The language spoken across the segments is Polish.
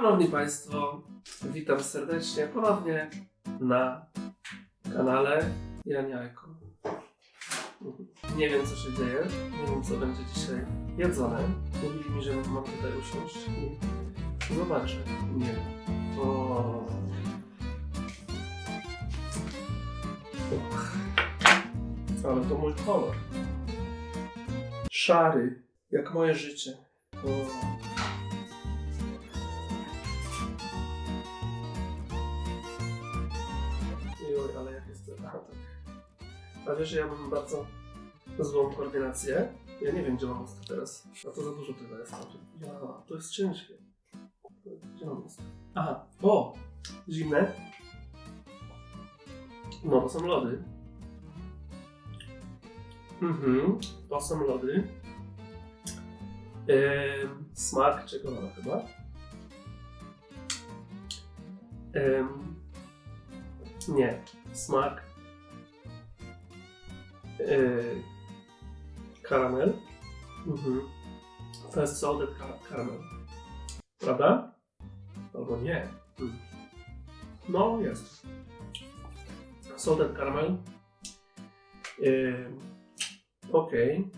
Szanowni Państwo, witam serdecznie ponownie na kanale Janiajko. Nie wiem co się dzieje, nie wiem co będzie dzisiaj jedzone. Mówili mi, że mam tutaj usiąść i zobaczę. Nie. Uch. Ale to mój kolor. Szary, jak moje życie. O. A wiesz, że ja mam bardzo złą koordynację. Ja nie wiem, gdzie mam ust teraz. A to za dużo tego jest. Ja, to jest ciężkie. Gdzie mam ust? Aha, o! Zimne. No, to są lody. Mhm, to są lody. Ehm, smak czekolada chyba. Ehm, nie, smak yy, karamel. Mhm. Jest salted ka- caramel. Prawda? Albo nie. Mm. No, jest. Salted caramel. Yy, Okej.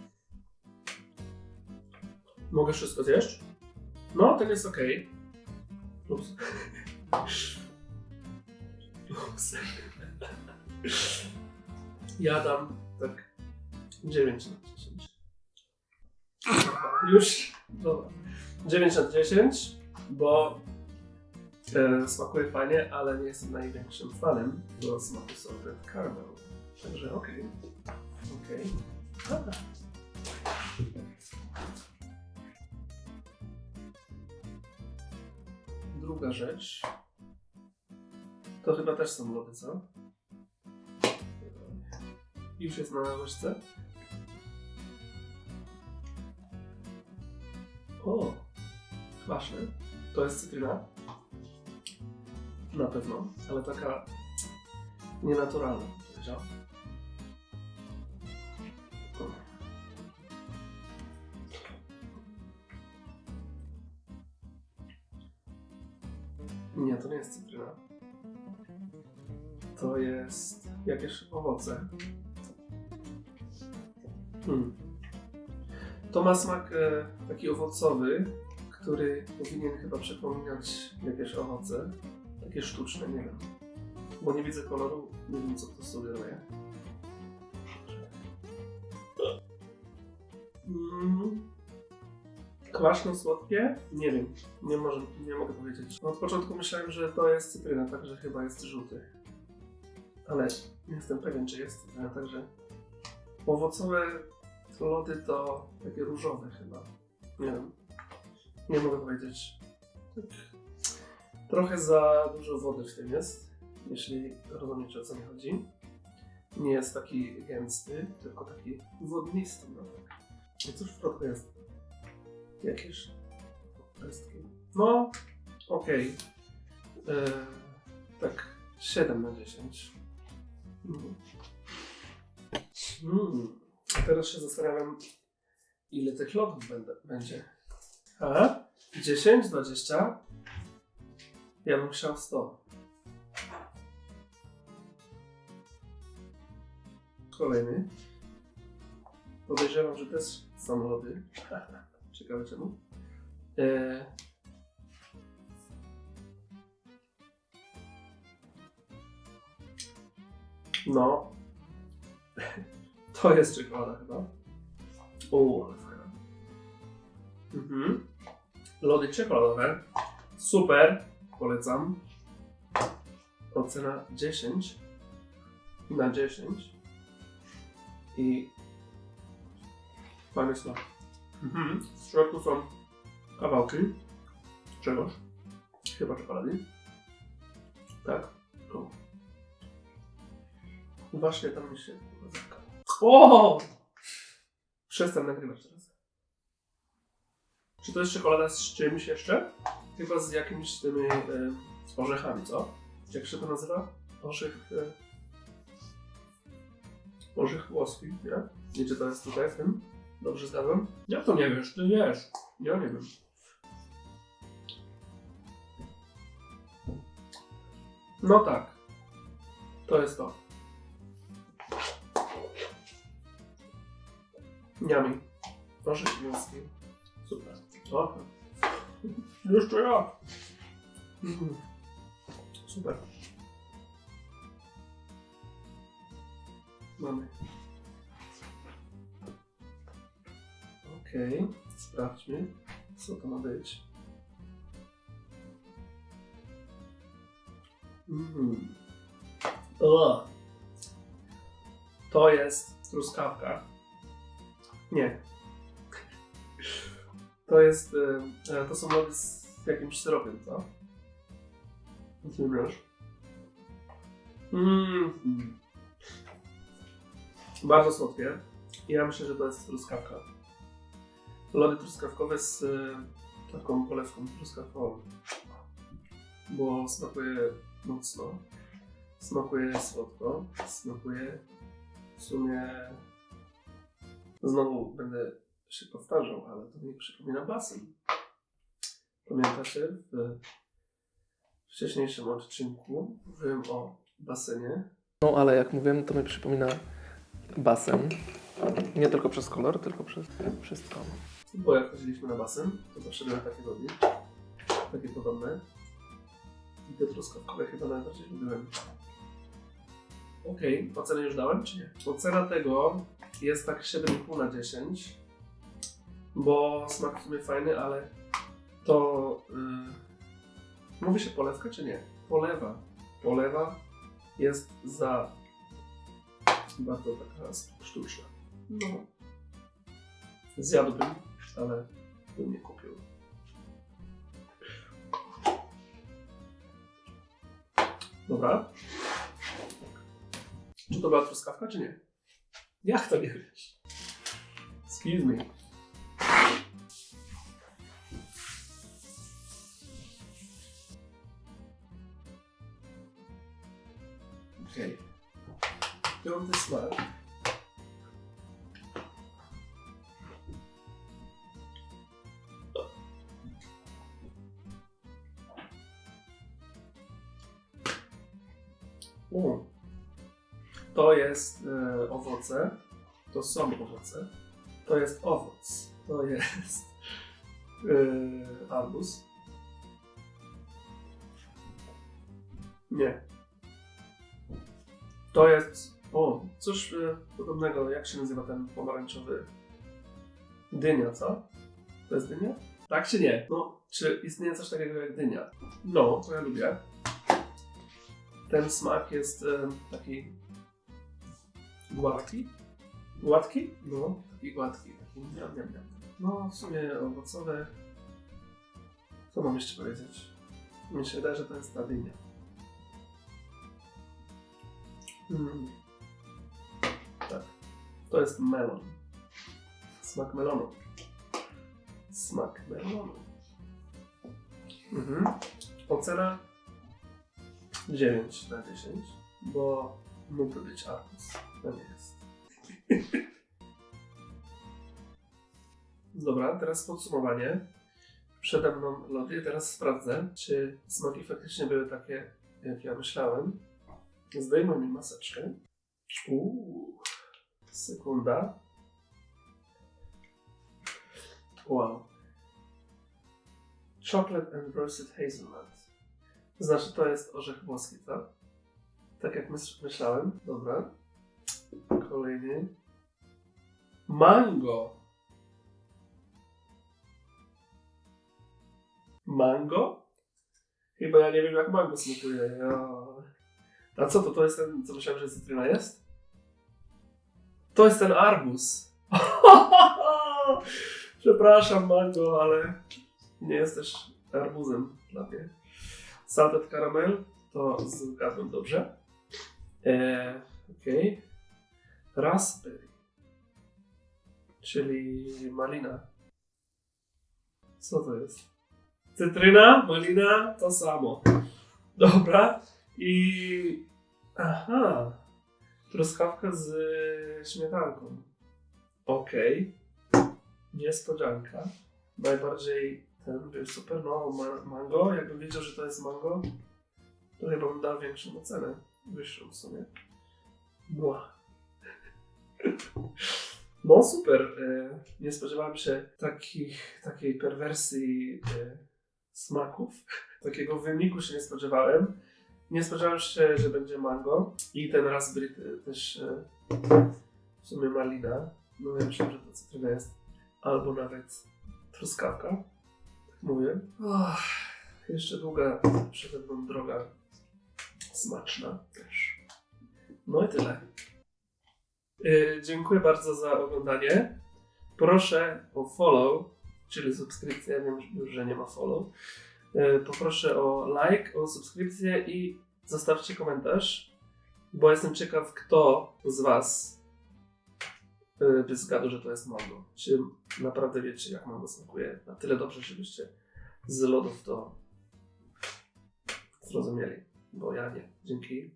Mogę wszystko zjeść? No, tak jest okej. Ups. Ups. Ja dam tak 9 na 10. Już? Dobra. 9 na 10, bo e, smakuje fajnie, ale nie jestem największym fanem do smaku salted caramel. Także okej. Okej. Dobra. Druga rzecz. To chyba też są lody, co? Już jest na łyżce. O, kwaśne. To jest cytryna. Na pewno, ale taka nienaturalna, bym powiedział. Nie, to nie jest cytryna. To jest jakieś owoce. Hmm. To ma smak e, taki owocowy, który powinien chyba przypominać jakieś owoce. Takie sztuczne, nie wiem. Bo nie widzę koloru, nie wiem co to sugeruje. Mm. Kwaśno-słodkie? Nie wiem. Nie, może, nie mogę powiedzieć. Od początku myślałem, że to jest cytryna, także chyba jest żółty. Ale nie jestem pewien, czy jest cytryna, także Owocowe lody to takie różowe chyba. Nie wiem. Nie mogę powiedzieć. Tak. Trochę za dużo wody w tym jest, jeśli rozumiecie o co mi chodzi. Nie jest taki gęsty, tylko taki wodnisty. No tak. I cóż w środku jest? Jakieś pestki. No, okej. E, Tak 7 na 10. Mhm. Mm. A teraz się zastanawiam, ile tych lodów będę, będzie. A? 10, 20? Ja bym chciał 100. Kolejny. Podejrzewam, że też lody. Ciekawe czemu. E... No, to jest czekolada chyba. Fajna. Mhm. Lody czekoladowe. Super. Polecam. Ocena 10 na 10. I fajny smak. Mhm. W środku są kawałki czegoś. Chyba czekolady. Tak. O. Właśnie tam mi się. O! Przestań nagrywać teraz. Czy to jest czekolada z czymś jeszcze? Chyba z jakimiś tymi e, orzechami, co? Jak się to nazywa? Orzech... E, orzech włoski, nie? Nie, czy to jest tutaj w tym? Dobrze zgadzam? Ja to nie wiesz, ty wiesz. Ja nie wiem. No tak. To jest to. Niami. Proszę śmielski. Super. Dobra. Jeszcze jak? Mhm. Super. Mamy. Okej, sprawdźmy, co to ma być. Mm. O. To jest truskawka. Nie. To jest. e, e, To są lody z jakimś syropem, co? Rozumiesz? Mm. Bardzo słodkie. Ja myślę, że to jest truskawka. Lody truskawkowe z e, taką polewką truskawkową. Bo smakuje mocno. Smakuje słodko. Smakuje w sumie. Znowu będę się powtarzał, ale to mi przypomina basen. Pamiętacie? W wcześniejszym odcinku mówiłem o basenie. No ale jak mówiłem, to mi przypomina basen. Nie tylko przez kolor, tylko przez wszystko. Bo jak chodziliśmy na basen, to zawsze były takie lody. Takie podobne. I te truskawkowe chyba najbardziej lubiłem. Okej, ocenę już dałem, czy nie? Ocena tego jest tak 7,5 na 10. Bo smak w sumie fajny, ale to... Yy, mówi się polewka, czy nie? Polewa. Polewa jest za bardzo taka sztuczna. No. Zjadłbym, ale bym nie kupił. Dobra. Czy to była truskawka, czy nie? Jak to nie wiesz? Excuse me. Okej. Piąty smak. U. jest e, owoce. To są owoce. To jest owoc. To jest e. Nie. To jest. O, coś e, podobnego. Jak się nazywa ten pomarańczowy? Dynia, co? To jest dynia? Tak czy nie? No, czy istnieje coś takiego jak dynia? No, to ja lubię. Ten smak jest e, taki gładki. Gładki? No, taki gładki. Taki miam, miam, miam. No, w sumie owocowe. Co mam jeszcze powiedzieć? Mi się wydaje, że to jest ta dynia. Mm. Tak. To jest melon. Smak melonu. Smak melonu. Mhm. Ocena 9 na 10, bo mógłby być arbuz. Nie jest. Dobra, teraz podsumowanie. Przede mną lody. Teraz sprawdzę, czy smaki faktycznie były takie, jak ja myślałem. Zdejmę mi maseczkę. Uuu, sekunda. Wow. Chocolate and roasted hazelnut. Znaczy to jest orzech włoski, tak? Tak jak myślałem. Dobra. Kolejny. Mango. Mango? Chyba ja nie wiem jak mango smakuje. Ja... A co to? To jest ten, co myślałem, że cytryna jest? To jest ten arbuz. Przepraszam, mango, ale nie jesteś arbuzem dla mnie. Salted caramel to zgadłem dobrze. Eee, Okej. Raspberry. Czyli malina. Co to jest? Cytryna, malina, to samo. Dobra. I. Aha. Truskawka z śmietanką. Okej. Niespodzianka. Najbardziej ten był super. No, ma- mango. Jakbym wiedział, że to jest mango, to chyba bym dał większą ocenę. Wyższą w sumie. Mła. No super. e, Nie spodziewałem się takich, takiej perwersji e, smaków. Takiego wyniku się nie spodziewałem. Nie spodziewałem się, że będzie mango. I ten raspberry te- też e, w sumie malina. No ja że to cytryna jest. Albo nawet truskawka. Tak mówię. Och, jeszcze długa przede mną droga. Smaczna też. No i tyle. Yy, dziękuję bardzo za oglądanie. Proszę o follow, czyli subskrypcję. Wiem już, że nie ma follow. Yy, poproszę o like, o subskrypcję i zostawcie komentarz, bo jestem ciekaw, kto z Was yy, by zgadł, że to jest mango. Czy naprawdę wiecie, jak mango smakuje na tyle dobrze, żebyście z lodów to zrozumieli, bo ja nie. Dzięki.